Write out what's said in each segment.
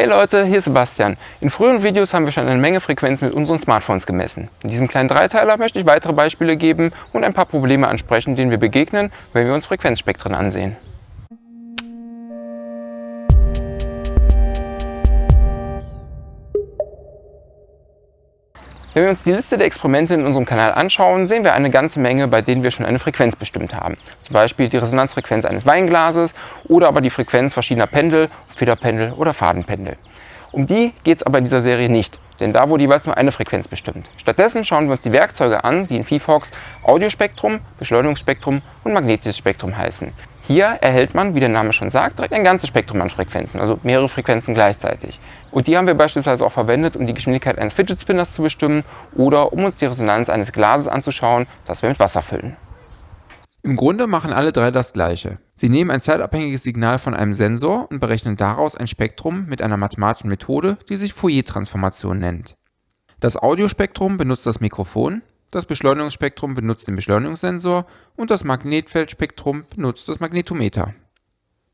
Hey Leute, hier ist Sebastian. In früheren Videos haben wir schon eine Menge Frequenzen mit unseren Smartphones gemessen. In diesem kleinen Dreiteiler möchte ich weitere Beispiele geben und ein paar Probleme ansprechen, denen wir begegnen, wenn wir uns Frequenzspektren ansehen. Wenn wir uns die Liste der Experimente in unserem Kanal anschauen, sehen wir eine ganze Menge, bei denen wir schon eine Frequenz bestimmt haben. Zum Beispiel die Resonanzfrequenz eines Weinglases oder aber die Frequenz verschiedener Pendel, Federpendel oder Fadenpendel. Um die geht es aber in dieser Serie nicht, denn da wurde jeweils nur eine Frequenz bestimmt. Stattdessen schauen wir uns die Werkzeuge an, die in VFox Audiospektrum, Beschleunigungsspektrum und magnetisches Spektrum heißen. Hier erhält man, wie der Name schon sagt, direkt ein ganzes Spektrum an Frequenzen, also mehrere Frequenzen gleichzeitig. Und die haben wir beispielsweise auch verwendet, um die Geschwindigkeit eines Fidget Spinners zu bestimmen oder um uns die Resonanz eines Glases anzuschauen, das wir mit Wasser füllen. Im Grunde machen alle drei das gleiche. Sie nehmen ein zeitabhängiges Signal von einem Sensor und berechnen daraus ein Spektrum mit einer mathematischen Methode, die sich Fourier-Transformation nennt. Das Audiospektrum benutzt das Mikrofon, das Beschleunigungsspektrum benutzt den Beschleunigungssensor und das Magnetfeldspektrum benutzt das Magnetometer.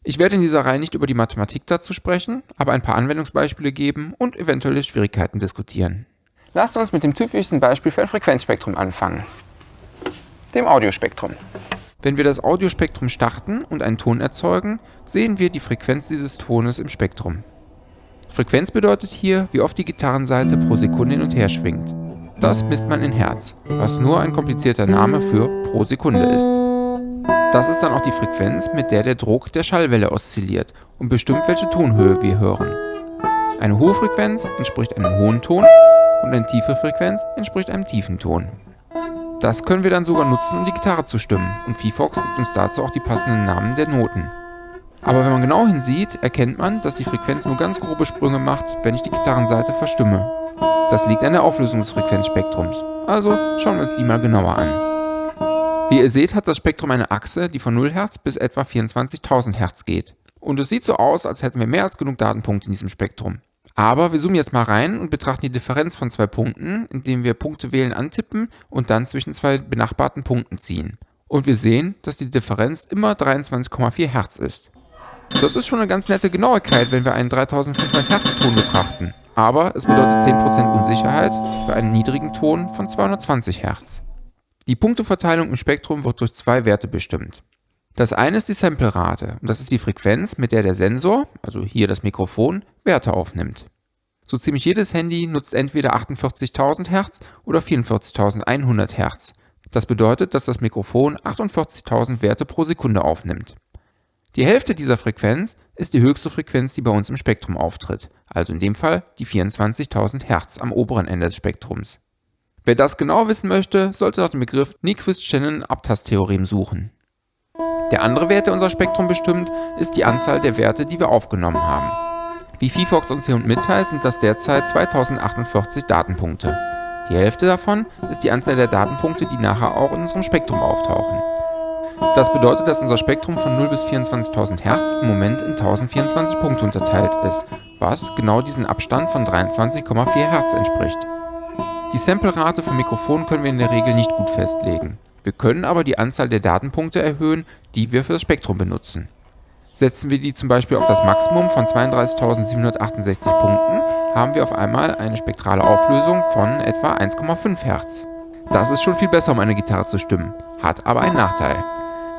Ich werde in dieser Reihe nicht über die Mathematik dazu sprechen, aber ein paar Anwendungsbeispiele geben und eventuelle Schwierigkeiten diskutieren. Lasst uns mit dem typischsten Beispiel für ein Frequenzspektrum anfangen, dem Audiospektrum. Wenn wir das Audiospektrum starten und einen Ton erzeugen, sehen wir die Frequenz dieses Tones im Spektrum. Frequenz bedeutet hier, wie oft die Gitarrenseite pro Sekunde hin und her schwingt. Das misst man in Hertz, was nur ein komplizierter Name für pro Sekunde ist. Das ist dann auch die Frequenz, mit der der Druck der Schallwelle oszilliert und bestimmt, welche Tonhöhe wir hören. Eine hohe Frequenz entspricht einem hohen Ton und eine tiefe Frequenz entspricht einem tiefen Ton. Das können wir dann sogar nutzen, um die Gitarre zu stimmen und VFox gibt uns dazu auch die passenden Namen der Noten. Aber wenn man genau hinsieht, erkennt man, dass die Frequenz nur ganz grobe Sprünge macht, wenn ich die Gitarrenseite verstimme. Das liegt an der Auflösung des Frequenzspektrums. Also schauen wir uns die mal genauer an. Wie ihr seht, hat das Spektrum eine Achse, die von 0 Hz bis etwa 24.000 Hz geht. Und es sieht so aus, als hätten wir mehr als genug Datenpunkte in diesem Spektrum. Aber wir zoomen jetzt mal rein und betrachten die Differenz von zwei Punkten, indem wir Punkte wählen antippen und dann zwischen zwei benachbarten Punkten ziehen. Und wir sehen, dass die Differenz immer 23,4 Hz ist. Das ist schon eine ganz nette Genauigkeit, wenn wir einen 3500 Hz Ton betrachten aber es bedeutet 10% Unsicherheit für einen niedrigen Ton von 220 Hz. Die Punkteverteilung im Spektrum wird durch zwei Werte bestimmt. Das eine ist die Samplerate und das ist die Frequenz, mit der der Sensor, also hier das Mikrofon, Werte aufnimmt. So ziemlich jedes Handy nutzt entweder 48.000 Hz oder 44.100 Hz. Das bedeutet, dass das Mikrofon 48.000 Werte pro Sekunde aufnimmt. Die Hälfte dieser Frequenz ist die höchste Frequenz, die bei uns im Spektrum auftritt, also in dem Fall die 24.000 Hz am oberen Ende des Spektrums. Wer das genau wissen möchte, sollte nach dem Begriff Nyquist-Shannon-Abtasttheorem suchen. Der andere Wert, der unser Spektrum bestimmt, ist die Anzahl der Werte, die wir aufgenommen haben. Wie VFox uns hier mitteilt, sind das derzeit 2048 Datenpunkte. Die Hälfte davon ist die Anzahl der Datenpunkte, die nachher auch in unserem Spektrum auftauchen. Das bedeutet, dass unser Spektrum von 0 bis 24.000 Hertz im Moment in 1024 Punkte unterteilt ist, was genau diesen Abstand von 23,4 Hertz entspricht. Die Samplerate vom Mikrofon können wir in der Regel nicht gut festlegen. Wir können aber die Anzahl der Datenpunkte erhöhen, die wir für das Spektrum benutzen. Setzen wir die zum Beispiel auf das Maximum von 32.768 Punkten, haben wir auf einmal eine spektrale Auflösung von etwa 1,5 Hertz. Das ist schon viel besser, um eine Gitarre zu stimmen, hat aber einen Nachteil.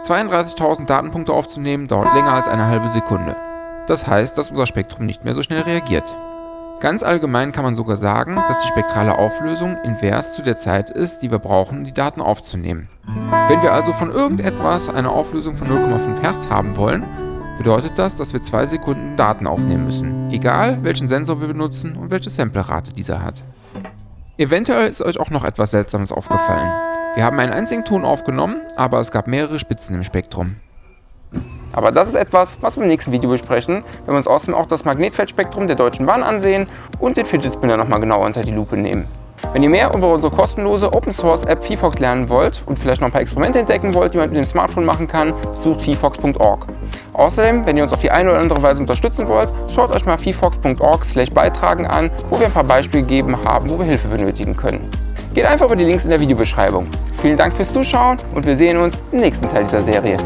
32.000 Datenpunkte aufzunehmen dauert länger als eine halbe Sekunde. Das heißt, dass unser Spektrum nicht mehr so schnell reagiert. Ganz allgemein kann man sogar sagen, dass die spektrale Auflösung invers zu der Zeit ist, die wir brauchen, um die Daten aufzunehmen. Wenn wir also von irgendetwas eine Auflösung von 0,5 Hz haben wollen, bedeutet das, dass wir 2 Sekunden Daten aufnehmen müssen, egal welchen Sensor wir benutzen und welche Samplerate dieser hat. Eventuell ist euch auch noch etwas Seltsames aufgefallen. Wir haben einen einzigen Ton aufgenommen, aber es gab mehrere Spitzen im Spektrum. Aber das ist etwas, was wir im nächsten Video besprechen, wenn wir uns außerdem auch das Magnetfeldspektrum der Deutschen Bahn ansehen und den Fidget Spinner nochmal genauer unter die Lupe nehmen. Wenn ihr mehr über unsere kostenlose Open Source App VFox lernen wollt und vielleicht noch ein paar Experimente entdecken wollt, die man mit dem Smartphone machen kann, besucht vfox.org. Außerdem, wenn ihr uns auf die eine oder andere Weise unterstützen wollt, schaut euch mal vfox.org beitragen an, wo wir ein paar Beispiele gegeben haben, wo wir Hilfe benötigen können. Geht einfach über die Links in der Videobeschreibung. Vielen Dank fürs Zuschauen und wir sehen uns im nächsten Teil dieser Serie.